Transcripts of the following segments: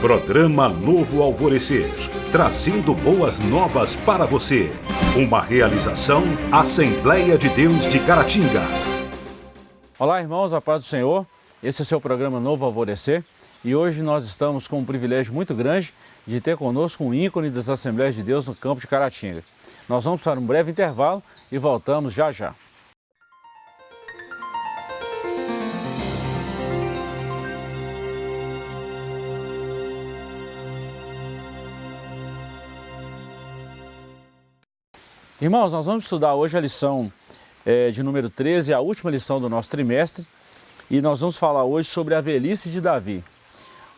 Programa Novo Alvorecer, trazendo boas novas para você. Uma realização Assembleia de Deus de Caratinga. Olá, irmãos, a paz do Senhor. Esse é o seu programa Novo Alvorecer e hoje nós estamos com um privilégio muito grande de ter conosco um ícone das Assembleias de Deus no campo de Caratinga. Nós vamos para um breve intervalo e voltamos já já. Irmãos, nós vamos estudar hoje a lição é, de número 13, a última lição do nosso trimestre, e nós vamos falar hoje sobre a velhice de Davi.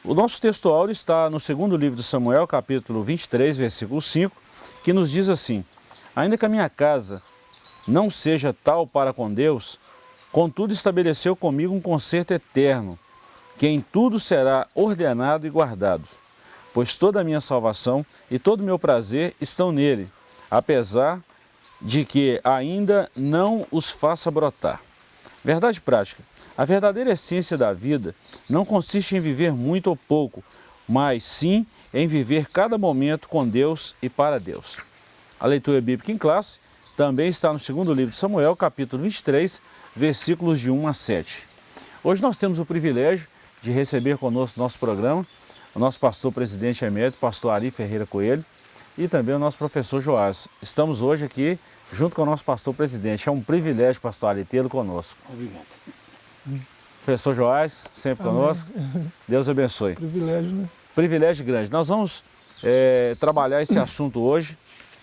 O nosso texto áureo está no segundo livro de Samuel, capítulo 23, versículo 5, que nos diz assim, Ainda que a minha casa não seja tal para com Deus, contudo estabeleceu comigo um concerto eterno, que em tudo será ordenado e guardado, pois toda a minha salvação e todo o meu prazer estão nele, apesar de que ainda não os faça brotar. Verdade prática. A verdadeira essência da vida não consiste em viver muito ou pouco, mas sim em viver cada momento com Deus e para Deus. A leitura bíblica em classe também está no segundo livro de Samuel, capítulo 23, versículos de 1 a 7. Hoje nós temos o privilégio de receber conosco no nosso programa o nosso pastor presidente emérito, pastor Ari Ferreira Coelho, e também o nosso professor Joás. Estamos hoje aqui junto com o nosso pastor presidente. É um privilégio, pastor Ali, tê-lo conosco. Obrigado. Professor Joás, sempre Amém. conosco. Deus abençoe. Privilégio, né? Privilégio grande. Nós vamos é, trabalhar esse assunto hoje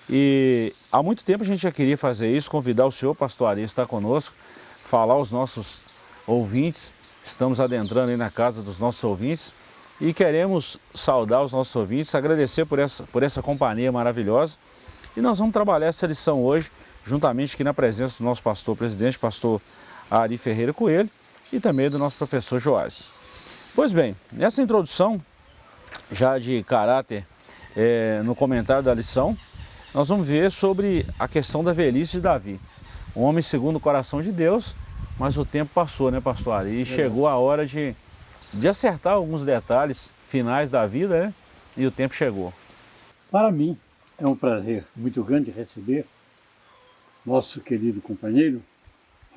e há muito tempo a gente já queria fazer isso, convidar o senhor, pastor Ari, estar conosco, falar aos nossos ouvintes. Estamos adentrando aí na casa dos nossos ouvintes e queremos saudar os nossos ouvintes, agradecer por essa, por essa companhia maravilhosa e nós vamos trabalhar essa lição hoje, juntamente aqui na presença do nosso pastor presidente, pastor Ari Ferreira Coelho, e também do nosso professor Joás. Pois bem, nessa introdução, já de caráter é, no comentário da lição, nós vamos ver sobre a questão da velhice de Davi. Um homem segundo o coração de Deus, mas o tempo passou, né, pastor Ari? E chegou a hora de, de acertar alguns detalhes finais da vida, né? E o tempo chegou. Para mim, é um prazer muito grande receber nosso querido companheiro,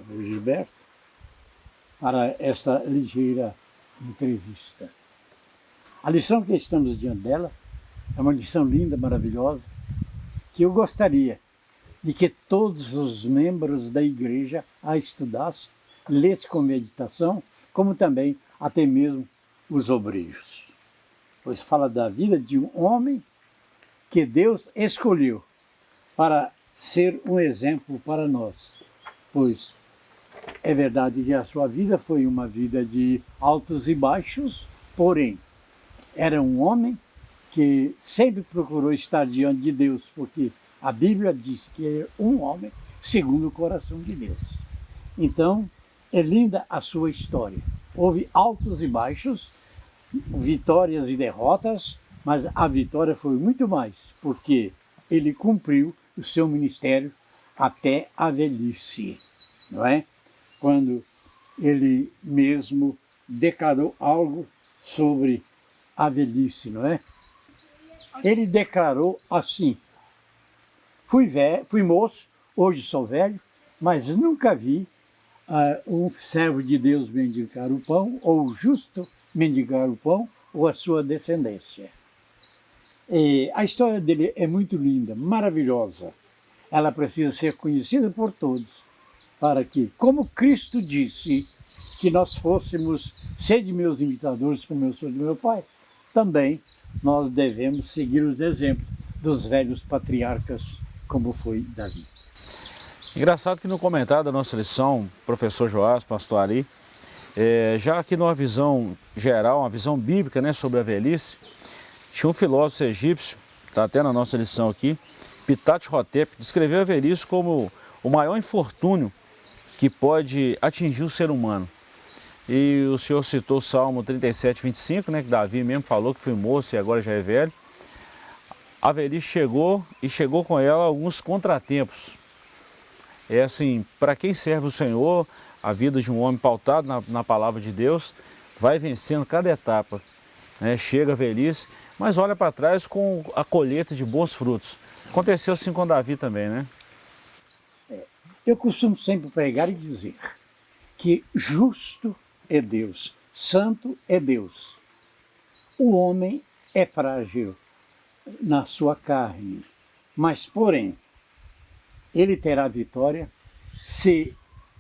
Gilberto, para esta ligeira entrevista. A lição que estamos diante dela é uma lição linda, maravilhosa, que eu gostaria de que todos os membros da igreja a estudassem, lessem com meditação, como também até mesmo os obreiros. Pois fala da vida de um homem que Deus escolheu para ser um exemplo para nós. Pois é verdade que a sua vida foi uma vida de altos e baixos, porém, era um homem que sempre procurou estar diante de Deus, porque a Bíblia diz que é um homem segundo o coração de Deus. Então, é linda a sua história. Houve altos e baixos, vitórias e derrotas, mas a vitória foi muito mais, porque ele cumpriu o seu ministério até a velhice, não é? Quando ele mesmo declarou algo sobre a velhice, não é? Ele declarou assim, fui, velho, fui moço, hoje sou velho, mas nunca vi uh, um servo de Deus mendigar o pão, ou justo mendigar o pão, ou a sua descendência. E a história dele é muito linda, maravilhosa. Ela precisa ser conhecida por todos, para que, como Cristo disse, que nós fôssemos ser de meus imitadores como eu sou de meu Pai, também nós devemos seguir os exemplos dos velhos patriarcas, como foi Davi. Engraçado que no comentário da nossa lição, professor Joás, pastor é, já aqui numa visão geral, uma visão bíblica né, sobre a velhice, tinha um filósofo egípcio, está até na nossa lição aqui, Pitat Hotep, descreveu a velhice como o maior infortúnio que pode atingir o ser humano. E o senhor citou o Salmo 37, 25, né, que Davi mesmo falou que foi moço e agora já é velho. A velhice chegou e chegou com ela alguns contratempos. É assim, para quem serve o Senhor, a vida de um homem pautado na, na palavra de Deus vai vencendo cada etapa né? chega a velhice, mas olha para trás com a colheita de bons frutos. Aconteceu assim com Davi também, né? É, eu costumo sempre pregar e dizer que justo é Deus, santo é Deus. O homem é frágil na sua carne, mas porém, ele terá vitória se,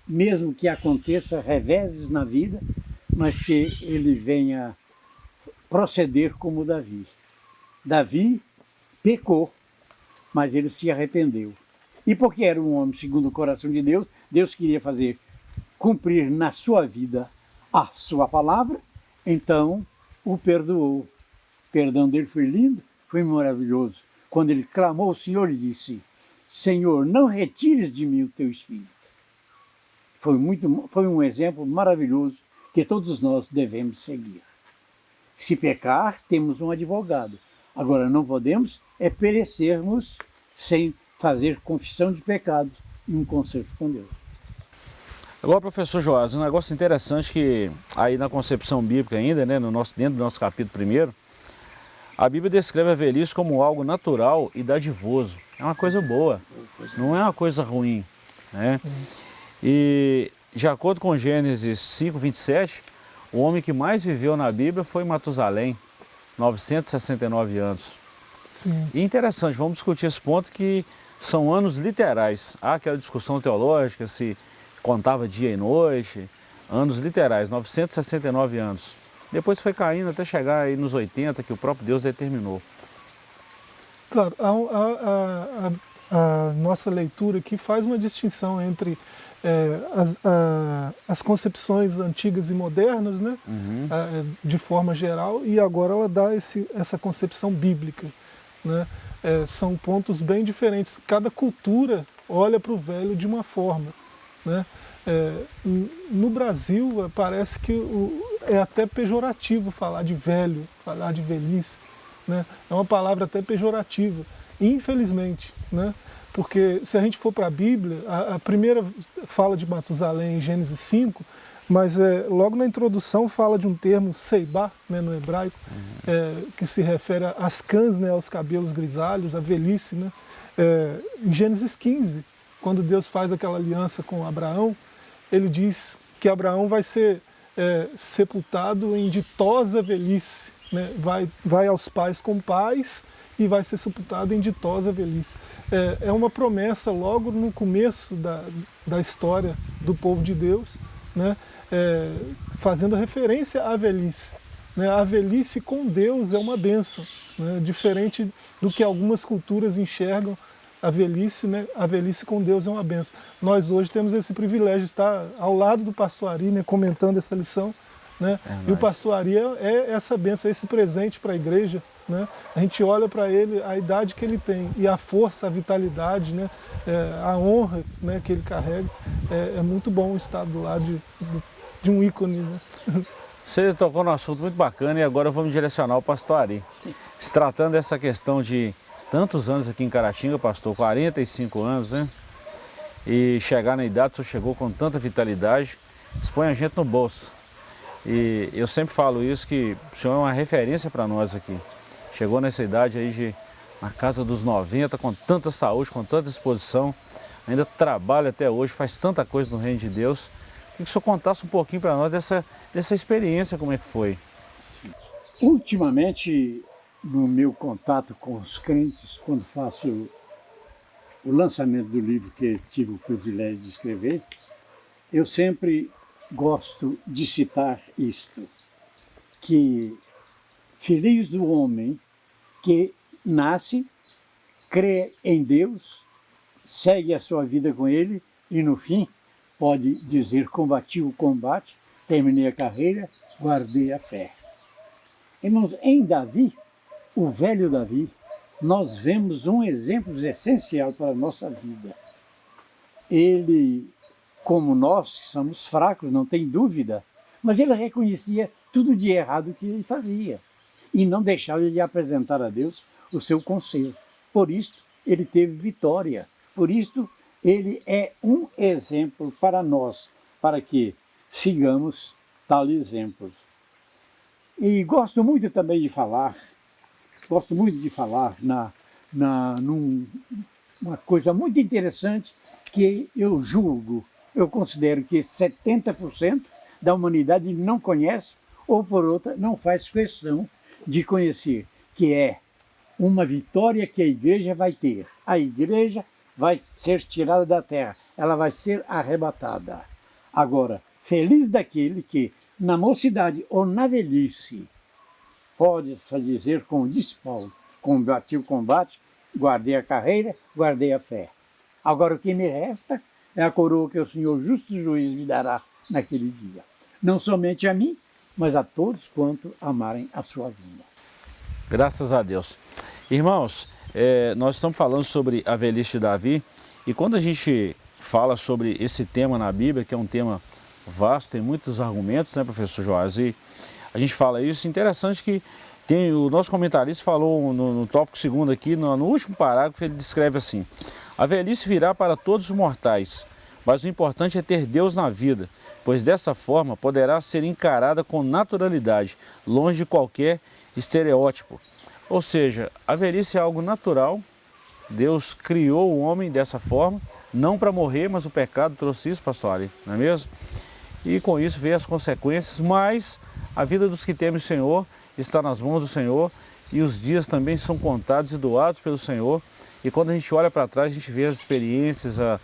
mesmo que aconteça reveses na vida, mas que ele venha proceder como Davi. Davi pecou, mas ele se arrependeu. E porque era um homem segundo o coração de Deus, Deus queria fazer cumprir na sua vida a sua palavra, então o perdoou. O perdão dele foi lindo, foi maravilhoso. Quando ele clamou ao Senhor e disse, Senhor, não retires de mim o teu Espírito. Foi, muito, foi um exemplo maravilhoso que todos nós devemos seguir. Se pecar, temos um advogado. Agora, não podemos é perecermos sem fazer confissão de pecados e um conserto com Deus. Agora, professor Joás, um negócio interessante que aí na concepção bíblica ainda, né, no nosso, dentro do nosso capítulo primeiro, a Bíblia descreve a velhice como algo natural e dadivoso. É uma coisa boa, não é uma coisa ruim. Né? E de acordo com Gênesis 5, 27, o homem que mais viveu na Bíblia foi Matusalém, 969 anos. Sim. E interessante, vamos discutir esse ponto que são anos literais. Há aquela discussão teológica, se contava dia e noite, anos literais, 969 anos. Depois foi caindo até chegar aí nos 80, que o próprio Deus determinou. Claro, a, a, a, a nossa leitura aqui faz uma distinção entre é, as, as, concepções antigas e modernas, né, uhum. de forma geral, e agora ela dá esse, essa concepção bíblica. Né? É, são pontos bem diferentes. Cada cultura olha para o velho de uma forma. Né? É, no Brasil, parece que o, é até pejorativo falar de velho, falar de velhice. Né? É uma palavra até pejorativa, infelizmente. Né? Porque se a gente for para a Bíblia, a, a, primeira fala de Matusalém em Gênesis 5, mas é, logo na introdução fala de um termo seibá, né, no hebraico, uhum. é, que se refere às cãs, né, aos cabelos grisalhos, à velhice. Né? É, em Gênesis 15, quando Deus faz aquela aliança com Abraão, ele diz que Abraão vai ser é, sepultado em ditosa velhice, né? vai, vai aos pais com pais e vai ser sepultado em ditosa velhice. É, é uma promessa logo no começo da, da história do povo de Deus, né? É, fazendo referência à velhice. Né? A velhice com Deus é uma bênção, né? diferente do que algumas culturas enxergam a velhice, né, a velhice com Deus é uma benção. Nós hoje temos esse privilégio de estar ao lado do pastor Ari, né, comentando essa lição, né, é e o pastor Ari é, é essa benção, é esse presente para a igreja, né, a gente olha para ele, a idade que ele tem, e a força, a vitalidade, né, é, a honra né, que ele carrega, é, é, muito bom estar do lado de, de um ícone. Né. Você tocou num assunto muito bacana e agora vamos direcionar o pastor Ari. Se tratando dessa questão de tantos anos aqui em Caratinga, pastor, 45 anos, né? E chegar na idade, o senhor chegou com tanta vitalidade, expõe a gente no bolso. E eu sempre falo isso, que o senhor é uma referência para nós aqui. Chegou nessa idade aí de, na casa dos 90, com tanta saúde, com tanta disposição, ainda trabalha até hoje, faz tanta coisa no reino de Deus. Queria que o senhor contasse um pouquinho para nós dessa, dessa experiência, como é que foi. Ultimamente, no meu contato com os crentes, quando faço o lançamento do livro que tive o privilégio de escrever, eu sempre gosto de citar isto, que feliz do homem que nasce, crê em Deus, segue a sua vida com Ele e no fim pode dizer combati o combate, terminei a carreira, guardei a fé. Irmãos, em Davi, o velho Davi, nós vemos um exemplo essencial para a nossa vida. Ele, como nós, que somos fracos, não tem dúvida, mas ele reconhecia tudo de errado que ele fazia e não deixava de apresentar a Deus o seu conselho. Por isso, ele teve vitória. Por isso, ele é um exemplo para nós, para que sigamos tal exemplo. E gosto muito também de falar, gosto muito de falar na, na, num, uma coisa muito interessante que eu julgo, eu considero que 70% da humanidade não conhece ou por outra não faz questão de conhecer, que é uma vitória que a igreja vai ter. A igreja vai ser tirada da terra, ela vai ser arrebatada. Agora, feliz daquele que na mocidade ou na velhice pode dizer, como disse Paulo, combati o combate, guardei a carreira, guardei a fé. Agora o que me resta é a coroa que o Senhor justo juiz me dará naquele dia. Não somente a mim, mas a todos quanto amarem a sua vinda. Graças a Deus. Irmãos, é, nós estamos falando sobre a velhice de Davi e quando a gente fala sobre esse tema na Bíblia, que é um tema vasto, tem muitos argumentos, né, professor Joás? E a gente fala isso, interessante que tem, o nosso comentarista falou no, no tópico segundo aqui, no, no último parágrafo, ele descreve assim, a velhice virá para todos os mortais, mas o importante é ter Deus na vida, pois dessa forma poderá ser encarada com naturalidade, longe de qualquer estereótipo. Ou seja, a velhice é algo natural, Deus criou o homem dessa forma, não para morrer, mas o pecado trouxe isso, pastor Ali, não é mesmo? E com isso veio as consequências, mas a vida dos que temem o Senhor está nas mãos do Senhor e os dias também são contados e doados pelo Senhor. E quando a gente olha para trás, a gente vê as experiências, a,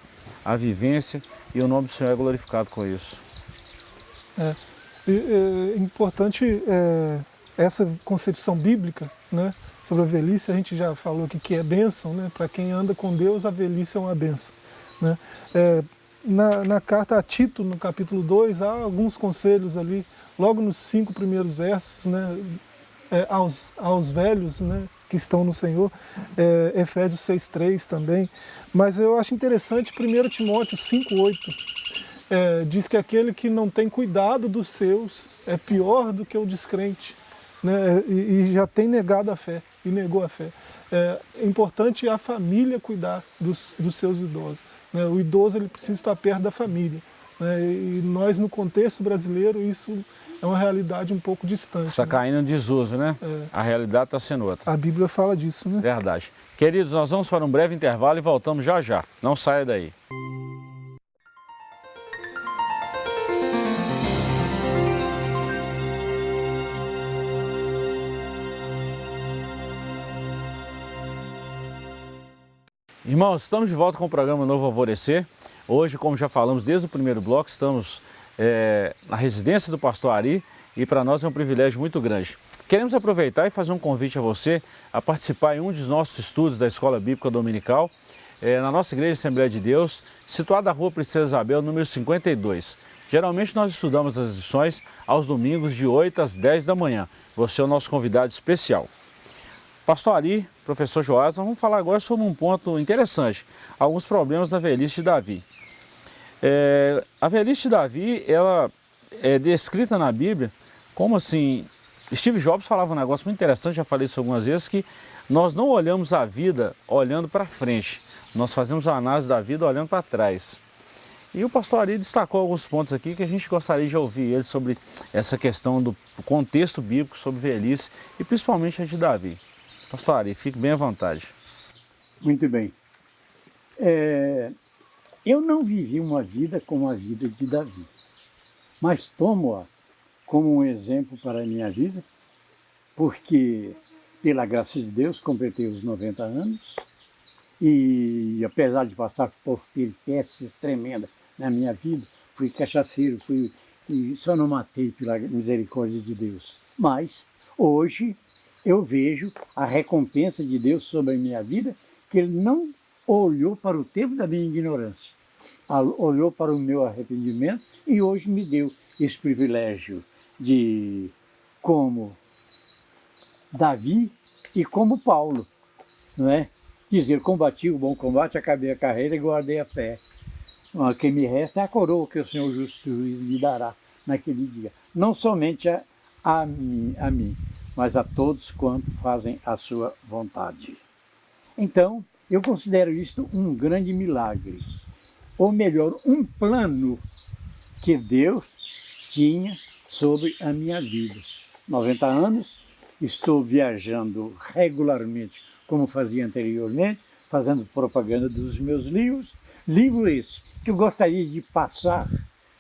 a vivência e o nome do Senhor é glorificado com isso. É, é, é importante é, essa concepção bíblica, né, sobre a velhice, a gente já falou aqui que é bênção, né, para quem anda com Deus, a velhice é uma bênção. Né. É, na, na, carta a Tito, no capítulo 2, há alguns conselhos ali, logo nos cinco primeiros versos, né, é, aos, aos velhos né, que estão no Senhor, é, Efésios 6,3 também, mas eu acho interessante 1 Timóteo 5,8, é, diz que aquele que não tem cuidado dos seus é pior do que o descrente né, e, e, já tem negado a fé, e negou a fé. É, é importante a família cuidar dos, dos seus idosos. Né? O idoso ele precisa estar perto da família. Né? E nós, no contexto brasileiro, isso é uma realidade um pouco distante. Está né? caindo em desuso, né? É. A realidade está sendo outra. A Bíblia fala disso, né? Verdade. Queridos, nós vamos para um breve intervalo e voltamos já já. Não saia daí. Irmãos, estamos de volta com o programa Novo Alvorecer. Hoje, como já falamos desde o primeiro bloco, estamos é, na residência do pastor Ari e para nós é um privilégio muito grande. Queremos aproveitar e fazer um convite a você a participar em um dos nossos estudos da Escola Bíblica Dominical, é, na nossa Igreja Assembleia de Deus, situada na rua Princesa Isabel, número 52. Geralmente nós estudamos as lições aos domingos de 8 às 10 da manhã. Você é o nosso convidado especial. Pastor Ali, professor Joás, vamos falar agora sobre um ponto interessante, alguns problemas da velhice de Davi. É, a velhice de Davi, ela é descrita na Bíblia como assim, Steve Jobs falava um negócio muito interessante, já falei isso algumas vezes, que nós não olhamos a vida olhando para frente, nós fazemos a análise da vida olhando para trás. E o pastor Ari destacou alguns pontos aqui que a gente gostaria de ouvir ele sobre essa questão do contexto bíblico sobre velhice e principalmente a de Davi. Pastor Ari, fique bem à vontade. Muito bem. É, eu não vivi uma vida como a vida de Davi, mas tomo-a como um exemplo para a minha vida, porque, pela graça de Deus, completei os 90 anos e, apesar de passar por peripécias tremendas na minha vida, fui cachaceiro, fui, e só não matei pela misericórdia de Deus. Mas, hoje, eu vejo a recompensa de Deus sobre a minha vida, que Ele não olhou para o tempo da minha ignorância, olhou para o meu arrependimento e hoje me deu esse privilégio de, como Davi e como Paulo, não é? Dizer, combati o bom combate, acabei a carreira e guardei a fé. O que me resta é a coroa que o Senhor justo me dará naquele dia. Não somente a, a mim, a mim mas a todos quanto fazem a sua vontade. Então, eu considero isto um grande milagre, ou melhor, um plano que Deus tinha sobre a minha vida. 90 anos, estou viajando regularmente, como fazia anteriormente, fazendo propaganda dos meus livros. Livro esse que eu gostaria de passar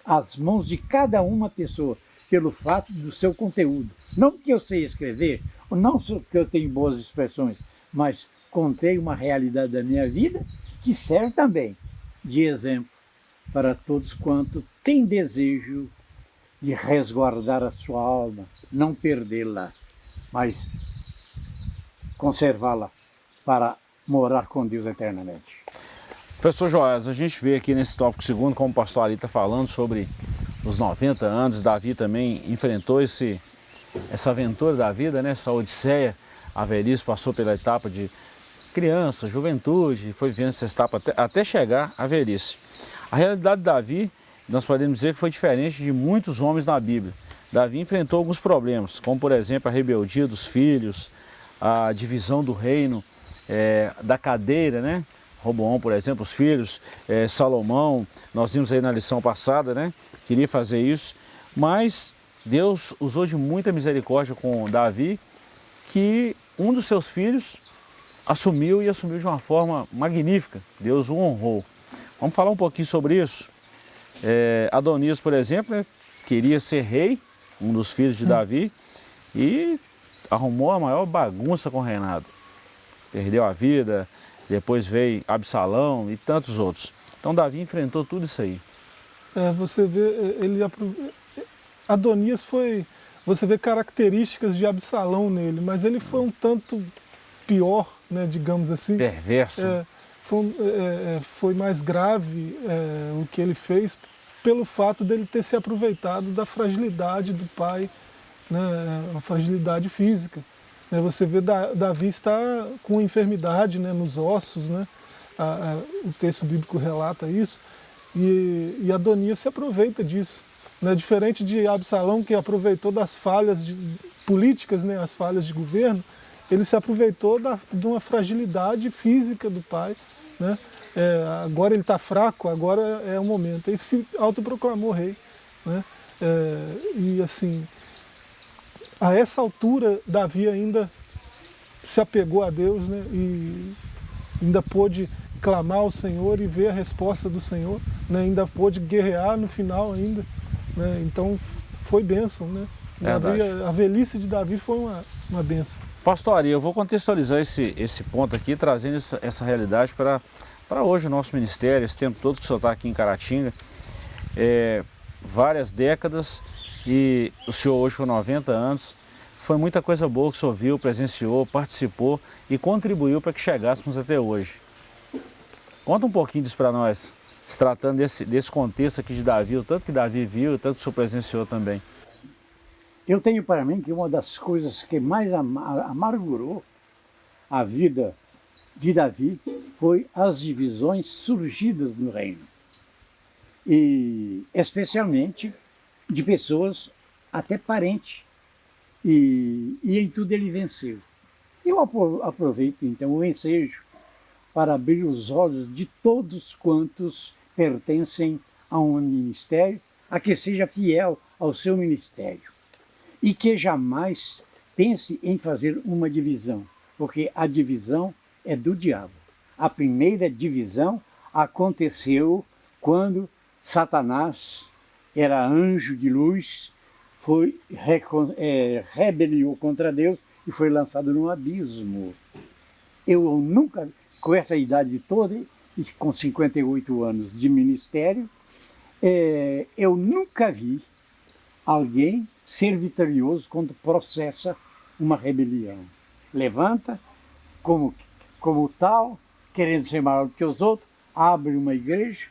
às mãos de cada uma pessoa, pelo fato do seu conteúdo. Não que eu sei escrever, não que eu tenho boas expressões, mas contei uma realidade da minha vida que serve também de exemplo para todos quanto têm desejo de resguardar a sua alma, não perdê-la, mas conservá-la para morar com Deus eternamente. Professor Joás, a gente vê aqui nesse tópico segundo, como o pastor Ali está falando sobre os 90 anos, Davi também enfrentou esse, essa aventura da vida, né? essa odisseia, a velhice passou pela etapa de criança, juventude, foi vendo essa etapa até, até chegar à velhice. A realidade de Davi, nós podemos dizer que foi diferente de muitos homens na Bíblia. Davi enfrentou alguns problemas, como por exemplo a rebeldia dos filhos, a divisão do reino, é, da cadeira, né? Roboão, por exemplo, os filhos, é, Salomão, nós vimos aí na lição passada, né? Queria fazer isso, mas Deus usou de muita misericórdia com Davi, que um dos seus filhos assumiu e assumiu de uma forma magnífica. Deus o honrou. Vamos falar um pouquinho sobre isso. É, Adonias, por exemplo, né, queria ser rei, um dos filhos de hum. Davi, e arrumou a maior bagunça com o reinado. Perdeu a vida, depois veio Absalão e tantos outros. Então Davi enfrentou tudo isso aí. É, você vê, é, ele Adonias foi, você vê características de Absalão nele, mas ele foi um tanto pior, né, digamos assim. Perverso. É, foi, é, é foi, mais grave é, o que ele fez pelo fato dele ter se aproveitado da fragilidade do pai, né, a fragilidade física. Né, você vê Davi está com enfermidade né, nos ossos, né, o texto bíblico relata isso, e, Adonias se aproveita disso. Né, diferente de Absalão, que aproveitou das falhas políticas, né, as falhas de governo, ele se aproveitou da, de uma fragilidade física do pai. Né? É, agora ele está fraco, agora é o momento. Ele se autoproclamou rei. Né? É, e assim, a essa altura, Davi ainda se apegou a Deus né? e ainda pôde clamar ao Senhor e ver a resposta do Senhor. Né? Ainda pôde guerrear no final ainda. Né? Então foi bênção. Né? Davi, a, a velhice de Davi foi uma, uma bênção. Pastor eu vou contextualizar esse, esse ponto aqui, trazendo essa, essa realidade para hoje o nosso ministério, esse tempo todo que o senhor está aqui em Caratinga. É, várias décadas e o senhor hoje com 90 anos, foi muita coisa boa que o senhor viu, presenciou, participou e contribuiu para que chegássemos até hoje. Conta um pouquinho disso para nós, se tratando desse, desse contexto aqui de Davi, o tanto que Davi viu, o tanto que o senhor presenciou também. Eu tenho para mim que uma das coisas que mais amargurou a vida de Davi foi as divisões surgidas no reino. E especialmente de pessoas até parentes. E, e em tudo ele venceu. Eu aproveito então o ensejo para abrir os olhos de todos quantos pertencem a um ministério, a que seja fiel ao seu ministério e que jamais pense em fazer uma divisão, porque a divisão é do diabo. A primeira divisão aconteceu quando Satanás era anjo de luz, foi é, rebeliou contra Deus e foi lançado num abismo. Eu nunca, com essa idade toda, com 58 anos de ministério, é, eu nunca vi alguém ser vitorioso quando processa uma rebelião. Levanta como, como tal, querendo ser maior do que os outros, abre uma igreja,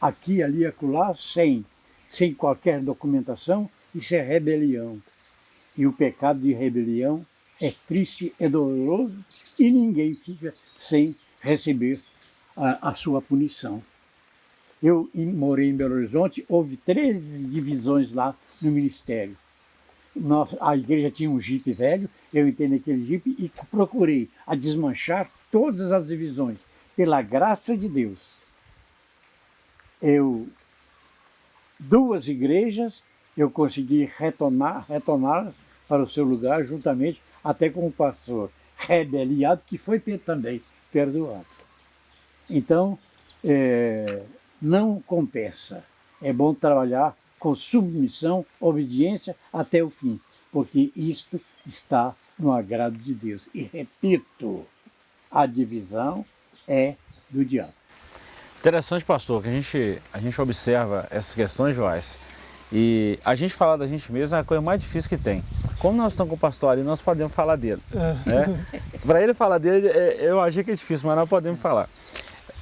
aqui, ali, acolá, sem, sem qualquer documentação, isso é rebelião. E o pecado de rebelião é triste, é doloroso e ninguém fica sem receber a, a sua punição. Eu morei em Belo Horizonte, houve 13 divisões lá no ministério. Nós, a igreja tinha um jipe velho, eu entrei naquele jipe e procurei a desmanchar todas as divisões. Pela graça de Deus, eu, duas igrejas, eu consegui retornar, retorná-las para o seu lugar, juntamente até com o pastor rebeliado, que foi também perdoado. Então, é, não compensa. É bom trabalhar com submissão, obediência até o fim, porque isto está no agrado de Deus. E repito, a divisão é do diabo. Interessante, pastor, que a gente, a gente observa essas questões, Joás, e a gente falar da gente mesmo é a coisa mais difícil que tem. Como nós estamos com o pastor ali, nós podemos falar dele. É. Né? Para ele falar dele, é, eu achei que é difícil, mas nós podemos falar.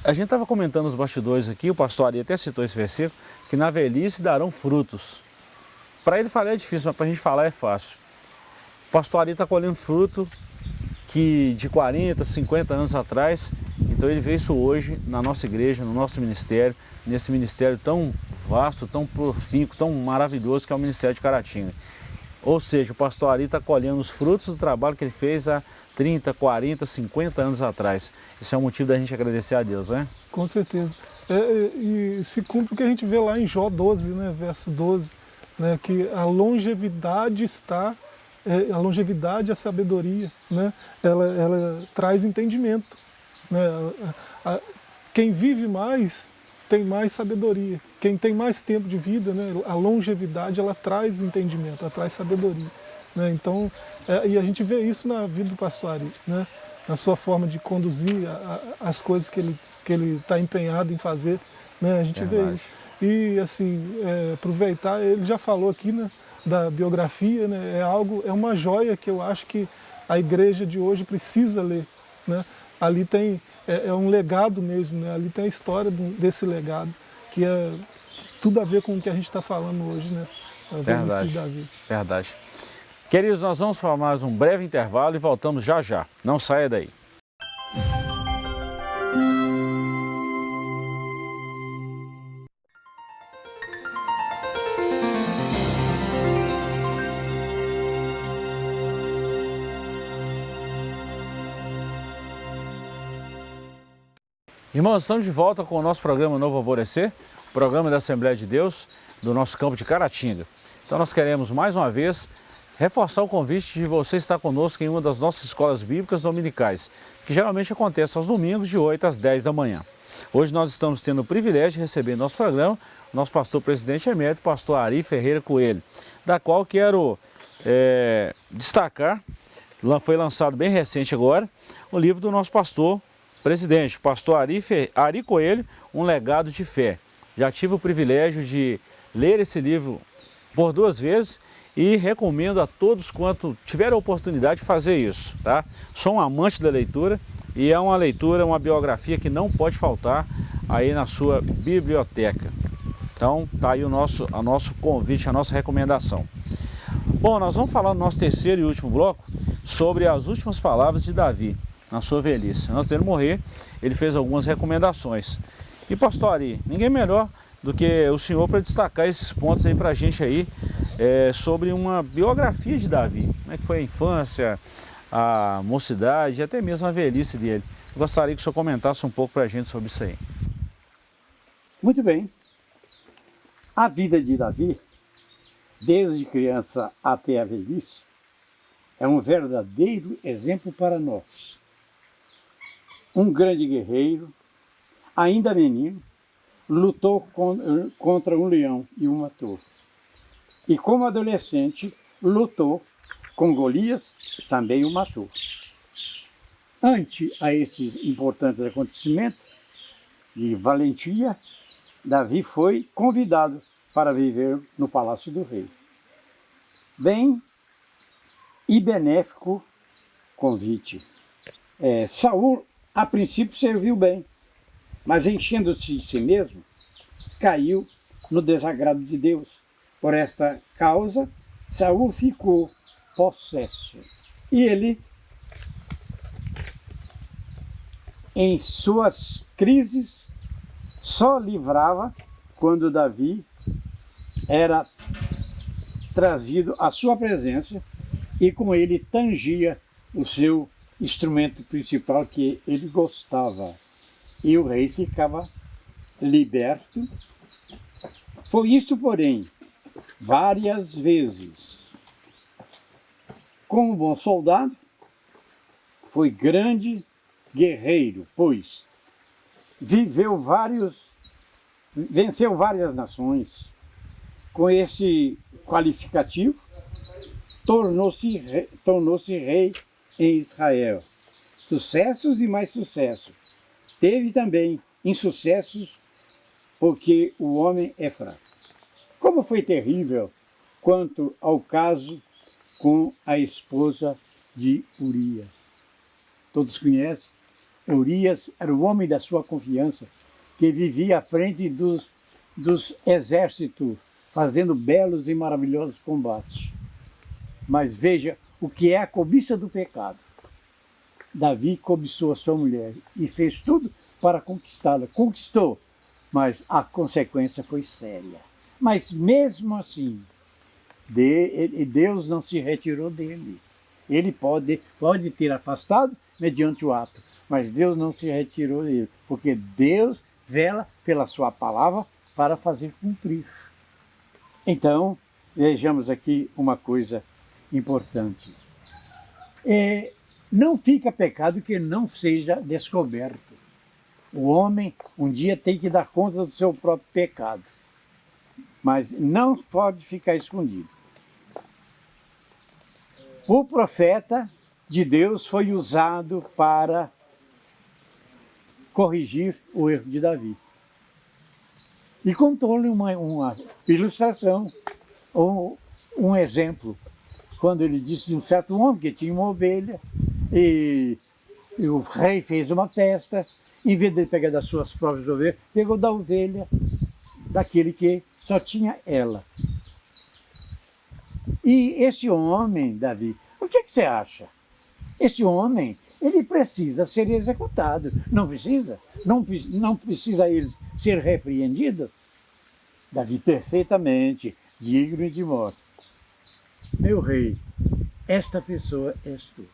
A gente estava comentando os bastidores aqui, o pastor ali até citou esse versículo, que na velhice darão frutos. Para ele falar é difícil, mas para a gente falar é fácil. O pastor ali está colhendo fruto que de 40, 50 anos atrás, então ele vê isso hoje na nossa igreja, no nosso ministério, nesse ministério tão vasto, tão profícuo, tão maravilhoso que é o Ministério de Caratinga. Ou seja, o pastor Ari está colhendo os frutos do trabalho que ele fez há 30, 40, 50 anos atrás. Isso é um motivo da gente agradecer a Deus, né? Com certeza. É, é, e se cumpre o que a gente vê lá em Jó 12, né, verso 12, né, que a longevidade está, é, a longevidade, a sabedoria, né, ela, ela traz entendimento. Né, quem vive mais tem mais sabedoria. Quem tem mais tempo de vida, né, a longevidade, ela traz entendimento, ela traz sabedoria. Né? Então, é, e a gente vê isso na vida do pastor Ari, né? na sua forma de conduzir a, a, as coisas que ele que ele está empenhado em fazer, né? a gente é vê isso. E assim, é, aproveitar, ele já falou aqui né, da biografia, né? é algo, é uma joia que eu acho que a igreja de hoje precisa ler. Né? Ali tem, é, é um legado mesmo, né? ali tem a história desse legado, que é tudo a ver com o que a gente está falando hoje, né? Verdade, verdade. Queridos, nós vamos para mais um breve intervalo e voltamos já já. Não saia daí. Irmãos, estamos de volta com o nosso programa Novo Alvorecer, programa da Assembleia de Deus do nosso campo de Caratinga. Então nós queremos mais uma vez reforçar o convite de você estar conosco em uma das nossas escolas bíblicas dominicais, que geralmente acontece aos domingos de 8 às 10 da manhã. Hoje nós estamos tendo o privilégio de receber nosso programa, nosso pastor presidente emérito, pastor Ari Ferreira Coelho, da qual quero é, destacar, foi lançado bem recente agora, o livro do nosso pastor presidente, pastor Ari, Fe, Ari Coelho, Um Legado de Fé. Já tive o privilégio de ler esse livro por duas vezes e recomendo a todos quanto tiver a oportunidade de fazer isso, tá? Sou um amante da leitura e é uma leitura, uma biografia que não pode faltar aí na sua biblioteca. Então tá aí o nosso, a nosso convite, a nossa recomendação. Bom, nós vamos falar no nosso terceiro e último bloco sobre as últimas palavras de Davi na sua velhice. Antes dele morrer, ele fez algumas recomendações. E pastor Ari, ninguém melhor do que o senhor para destacar esses pontos aí para a gente aí é, sobre uma biografia de Davi. Como é que foi a infância, a mocidade e até mesmo a velhice dele. Gostaria que o senhor comentasse um pouco para a gente sobre isso aí. Muito bem. A vida de Davi, desde criança até a velhice, é um verdadeiro exemplo para nós. Um grande guerreiro, ainda menino, lutou contra um leão e o matou. E como adolescente, lutou com Golias, também o matou. Ante a esses importantes acontecimentos de valentia, Davi foi convidado para viver no palácio do rei. Bem e benéfico convite. É, Saul, a princípio, serviu bem, mas enchendo-se de si mesmo, caiu no desagrado de Deus. Por esta causa, Saul ficou possesso. E ele, em suas crises, só livrava quando Davi era trazido à sua presença e com ele tangia o seu instrumento principal que ele gostava, e o rei ficava liberto. Foi isso, porém, várias vezes. como bom soldado, foi grande guerreiro, pois viveu vários, venceu várias nações. Com esse qualificativo, tornou-se tornou rei em Israel. Sucessos e mais sucessos. Teve também insucessos porque o homem é fraco. Como foi terrível quanto ao caso com a esposa de Urias. Todos conhecem? Urias era o homem da sua confiança, que vivia à frente dos, dos exércitos, fazendo belos e maravilhosos combates. Mas veja o que é a cobiça do pecado. Davi cobiçou a sua mulher e fez tudo para conquistá-la. Conquistou, mas a consequência foi séria. Mas mesmo assim, Deus não se retirou dele. Ele pode, pode ter afastado mediante o ato, mas Deus não se retirou dele, porque Deus vela pela sua palavra para fazer cumprir. Então, vejamos aqui uma coisa importante. É, não fica pecado que não seja descoberto. O homem um dia tem que dar conta do seu próprio pecado, mas não pode ficar escondido. O profeta de Deus foi usado para corrigir o erro de Davi. E contou-lhe uma, uma ilustração, ou um exemplo, quando ele disse de um certo homem que tinha uma ovelha, e, e o rei fez uma festa, em vez de pegar das suas próprias ovelhas, pegou da ovelha daquele que só tinha ela. E esse homem, Davi, o que, que você acha? Esse homem, ele precisa ser executado. Não precisa? Não, não precisa ele ser repreendido? Davi, perfeitamente, digno de morte. Meu rei, esta pessoa és tu.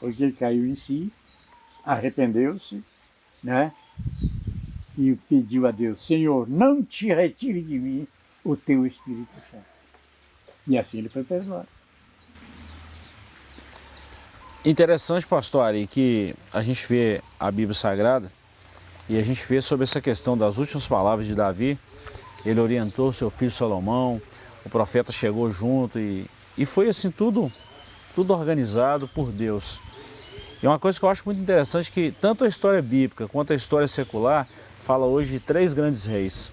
Porque ele caiu em si, arrependeu-se, né? E pediu a Deus, Senhor, não te retire de mim o teu Espírito Santo. E assim ele foi perdoado. Interessante, pastor Ari, que a gente vê a Bíblia Sagrada e a gente vê sobre essa questão das últimas palavras de Davi. Ele orientou seu filho Salomão, o profeta chegou junto e, e foi assim tudo, tudo organizado por Deus. E uma coisa que eu acho muito interessante é que tanto a história bíblica quanto a história secular fala hoje de três grandes reis.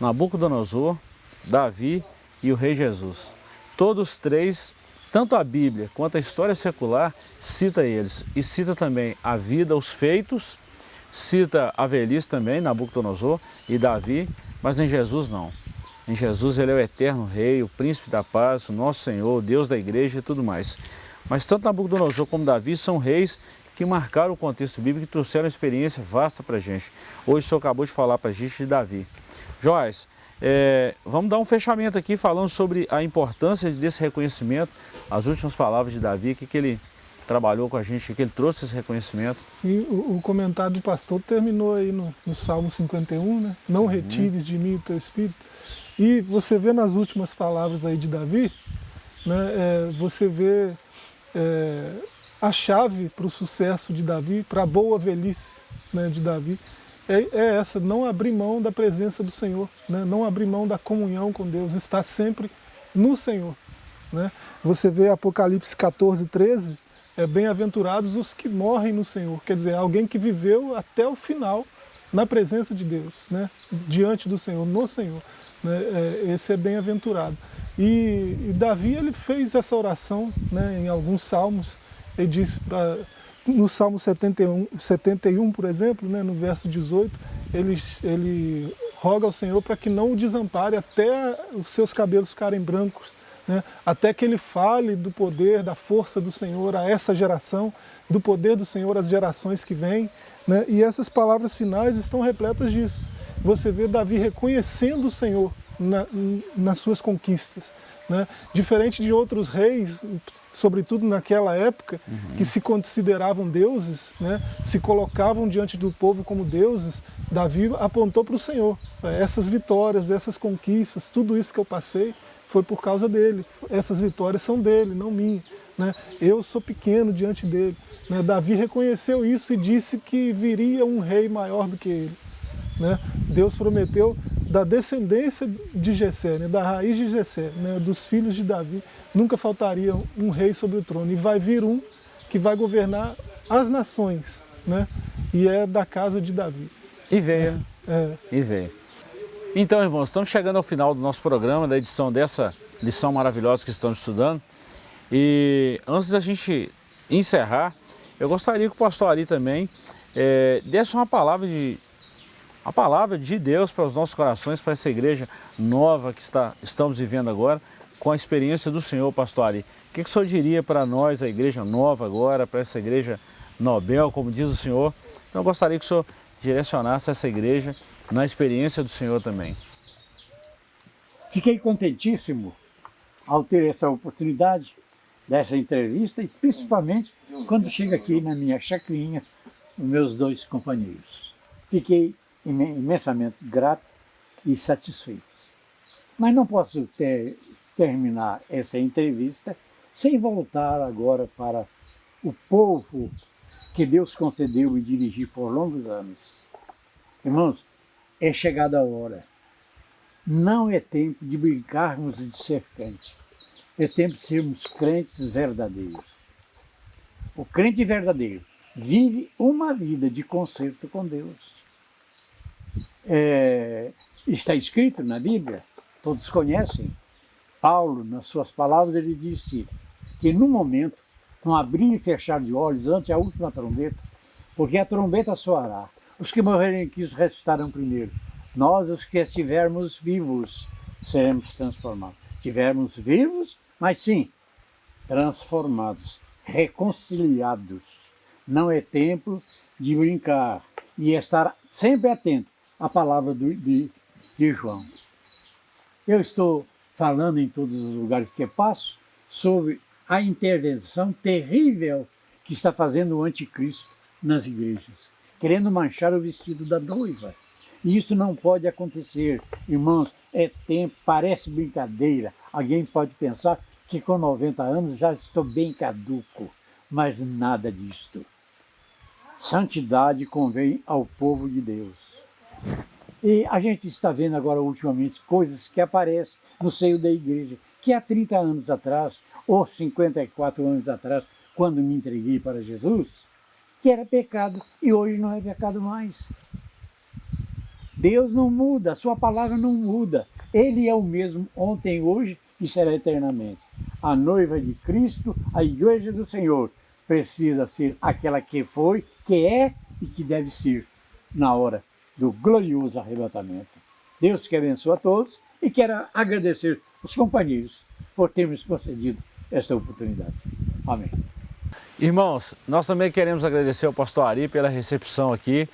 Nabucodonosor, Davi e o rei Jesus. Todos três, tanto a Bíblia quanto a história secular, cita eles. E cita também a vida, os feitos, cita a velhice também, Nabucodonosor e Davi, mas em Jesus não. Em Jesus ele é o eterno rei, o príncipe da paz, o nosso Senhor, o Deus da igreja e tudo mais. Mas tanto Nabucodonosor como Davi são reis que marcaram o contexto bíblico e trouxeram uma experiência vasta para a gente. Hoje o senhor acabou de falar para a gente de Davi. Joás, é, vamos dar um fechamento aqui falando sobre a importância desse reconhecimento, as últimas palavras de Davi, que, que ele trabalhou com a gente, que ele trouxe esse reconhecimento. Sim, o, o comentário do pastor terminou aí no, no Salmo 51, né? Não uhum. retires de mim o teu espírito. E você vê nas últimas palavras aí de Davi, né, é, você vê é, a chave para o sucesso de Davi, para a boa velhice né, de Davi, é, é, essa, não abrir mão da presença do Senhor, né? não abrir mão da comunhão com Deus, estar sempre no Senhor. Né? Você vê Apocalipse 14, 13, é bem-aventurados os que morrem no Senhor, quer dizer, alguém que viveu até o final na presença de Deus, né? diante do Senhor, no Senhor. Né? É, esse é bem-aventurado. E, e, Davi ele fez essa oração né, em alguns salmos, ele disse para no Salmo 71, 71 por exemplo, né, no verso 18, ele, ele roga ao Senhor para que não o desampare até os seus cabelos ficarem brancos, né, até que ele fale do poder, da força do Senhor a essa geração, do poder do Senhor às gerações que vêm. Né, e essas palavras finais estão repletas disso. Você vê Davi reconhecendo o Senhor na, nas suas conquistas. Né? Diferente de outros reis, sobretudo naquela época, uhum. que se consideravam deuses, né? se colocavam diante do povo como deuses, Davi apontou para o Senhor. Essas vitórias, essas conquistas, tudo isso que eu passei, foi por causa dele. Essas vitórias são dele, não minhas. Né? Eu sou pequeno diante dele. Né? Davi reconheceu isso e disse que viria um rei maior do que ele. Né? Deus prometeu da descendência de Jessé, né? da raiz de Jessé, né? dos filhos de Davi, nunca faltaria um rei sobre o trono. E vai vir um que vai governar as nações, né? e é da casa de Davi. E veio. É. E veio. Então, irmãos, estamos chegando ao final do nosso programa, da edição dessa lição maravilhosa que estamos estudando. E antes da gente encerrar, eu gostaria que o pastor Ari também é, desse uma palavra de a palavra de Deus para os nossos corações, para essa igreja nova que está, estamos vivendo agora, com a experiência do Senhor, pastor Ari. O que, que o senhor diria para nós, a igreja nova agora, para essa igreja Nobel, como diz o Senhor? Então eu gostaria que o senhor direcionasse essa igreja na experiência do Senhor também. Fiquei contentíssimo ao ter essa oportunidade dessa entrevista e principalmente quando chego aqui na minha chacrinha, os meus dois companheiros. Fiquei imensamente grato e satisfeito. Mas não posso ter, terminar essa entrevista sem voltar agora para o povo que Deus concedeu e dirigir por longos anos. Irmãos, é chegada a hora. Não é tempo de brincarmos de ser crente. É tempo de sermos crentes verdadeiros. O crente verdadeiro vive uma vida de conserto com Deus é, está escrito na Bíblia, todos conhecem, Paulo, nas suas palavras, ele disse que no momento, com abrir e fechar de olhos antes a última trombeta, porque a trombeta soará, os que morrerem em Cristo ressuscitarão primeiro. Nós, os que estivermos vivos, seremos transformados. Estivermos vivos, mas sim, transformados, reconciliados. Não é tempo de brincar e estar sempre atento a palavra do, de, de João. Eu estou falando em todos os lugares que passo sobre a intervenção terrível que está fazendo o anticristo nas igrejas, querendo manchar o vestido da noiva. E isso não pode acontecer. Irmãos, é tempo, parece brincadeira. Alguém pode pensar que com 90 anos já estou bem caduco, mas nada disto. Santidade convém ao povo de Deus. E a gente está vendo agora ultimamente coisas que aparecem no seio da igreja, que há 30 anos atrás, ou 54 anos atrás, quando me entreguei para Jesus, que era pecado e hoje não é pecado mais. Deus não muda, a sua palavra não muda. Ele é o mesmo ontem, hoje e será eternamente. A noiva de Cristo, a igreja do Senhor, precisa ser aquela que foi, que é e que deve ser na hora do glorioso arrebatamento. Deus que abençoe a todos e quero agradecer os companheiros por termos concedido esta oportunidade. Amém. Irmãos, nós também queremos agradecer ao pastor Ari pela recepção aqui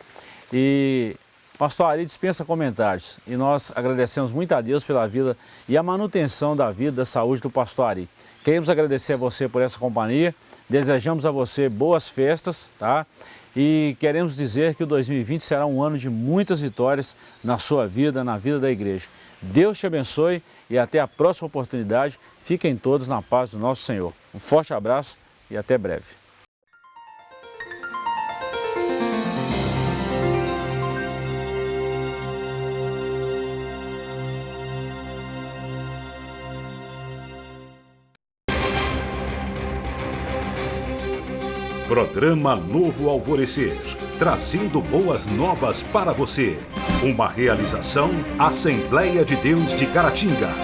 e pastor Ari dispensa comentários e nós agradecemos muito a Deus pela vida e a manutenção da vida, da saúde do pastor Ari. Queremos agradecer a você por essa companhia, desejamos a você boas festas, tá? e queremos dizer que o 2020 será um ano de muitas vitórias na sua vida, na vida da igreja. Deus te abençoe e até a próxima oportunidade. Fiquem todos na paz do nosso Senhor. Um forte abraço e até breve. Programa Novo Alvorecer, trazendo boas novas para você. Uma realização Assembleia de Deus de Caratinga.